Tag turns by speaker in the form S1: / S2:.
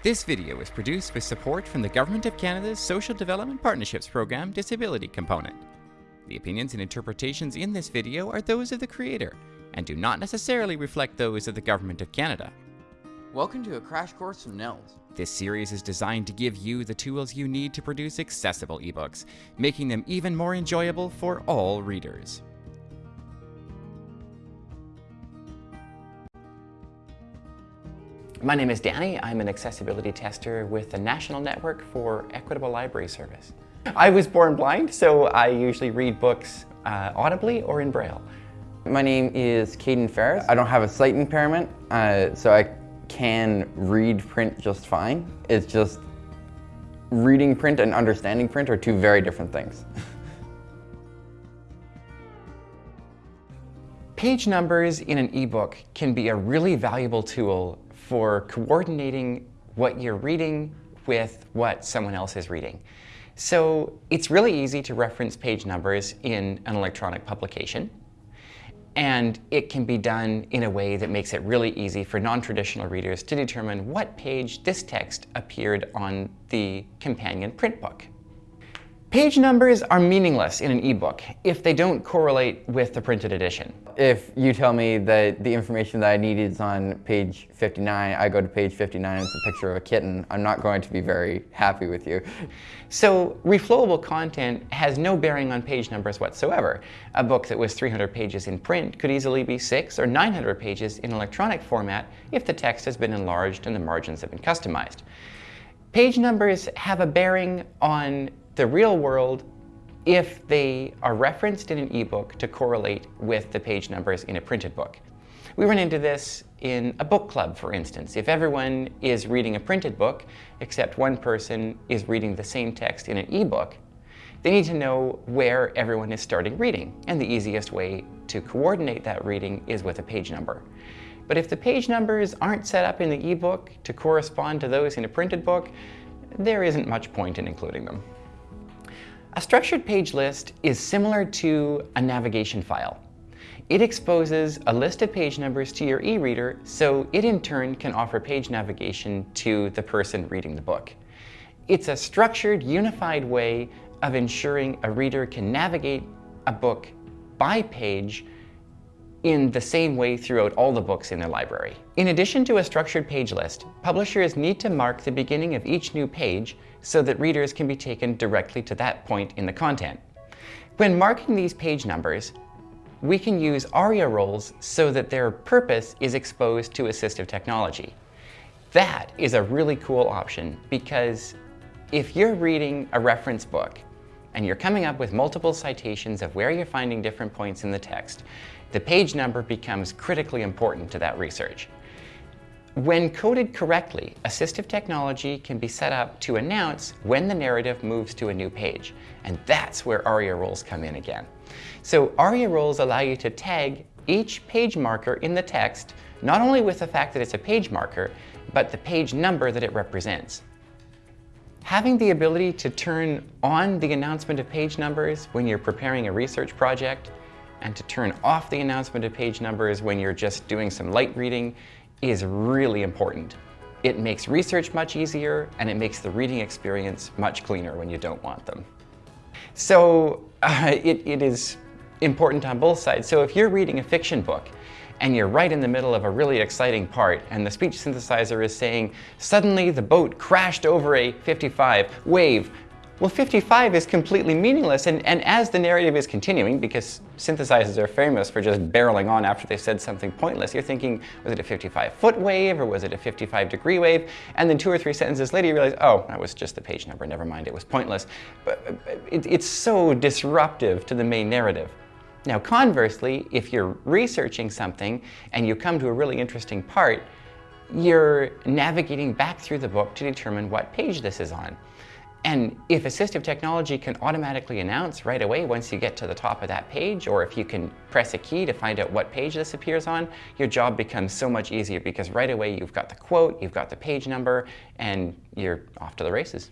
S1: This video is produced with support from the Government of Canada's Social Development Partnerships Program Disability Component. The opinions and interpretations in this video are those of the creator and do not necessarily reflect those of the Government of Canada.
S2: Welcome to a crash course from NNELS.
S1: This series is designed to give you the tools you need to produce accessible ebooks, making them even more enjoyable for all readers. My name is Danny. I'm an accessibility tester with the National Network for Equitable Library Service. I was born blind, so I usually read books uh, audibly or in Braille.
S3: My name is Caden Ferris. I don't have a sight impairment, uh, so I can read print just fine. It's just reading print and understanding print are two very different things.
S1: Page numbers in an ebook can be a really valuable tool for coordinating what you're reading with what someone else is reading. So it's really easy to reference page numbers in an electronic publication. And it can be done in a way that makes it really easy for non-traditional readers to determine what page this text appeared on the companion print book. Page numbers are meaningless in an ebook if they don't correlate with the printed edition.
S3: If you tell me that the information that I need is on page 59, I go to page 59 and it's a picture of a kitten, I'm not going to be very happy with you.
S1: So reflowable content has no bearing on page numbers whatsoever. A book that was 300 pages in print could easily be 6 or 900 pages in electronic format if the text has been enlarged and the margins have been customized. Page numbers have a bearing on the real world if they are referenced in an ebook to correlate with the page numbers in a printed book. We run into this in a book club, for instance. If everyone is reading a printed book, except one person is reading the same text in an ebook, they need to know where everyone is starting reading. And the easiest way to coordinate that reading is with a page number. But if the page numbers aren't set up in the ebook to correspond to those in a printed book, there isn't much point in including them. A structured page list is similar to a navigation file. It exposes a list of page numbers to your e-reader, so it in turn can offer page navigation to the person reading the book. It's a structured, unified way of ensuring a reader can navigate a book by page in the same way throughout all the books in their library. In addition to a structured page list, publishers need to mark the beginning of each new page so that readers can be taken directly to that point in the content. When marking these page numbers, we can use ARIA roles so that their purpose is exposed to assistive technology. That is a really cool option because if you're reading a reference book and you're coming up with multiple citations of where you're finding different points in the text, the page number becomes critically important to that research. When coded correctly, assistive technology can be set up to announce when the narrative moves to a new page. And that's where ARIA roles come in again. So ARIA roles allow you to tag each page marker in the text, not only with the fact that it's a page marker, but the page number that it represents. Having the ability to turn on the announcement of page numbers when you're preparing a research project and to turn off the announcement of page numbers when you're just doing some light reading is really important. It makes research much easier and it makes the reading experience much cleaner when you don't want them. So uh, it, it is important on both sides. So if you're reading a fiction book and you're right in the middle of a really exciting part and the speech synthesizer is saying, suddenly the boat crashed over a 55 wave, well, 55 is completely meaningless, and, and as the narrative is continuing, because synthesizers are famous for just barreling on after they said something pointless, you're thinking, was it a 55-foot wave, or was it a 55-degree wave? And then two or three sentences later, you realize, oh, that was just the page number, never mind, it was pointless. But it, it's so disruptive to the main narrative. Now, conversely, if you're researching something and you come to a really interesting part, you're navigating back through the book to determine what page this is on. And if assistive technology can automatically announce right away once you get to the top of that page, or if you can press a key to find out what page this appears on, your job becomes so much easier because right away you've got the quote, you've got the page number, and you're off to the races.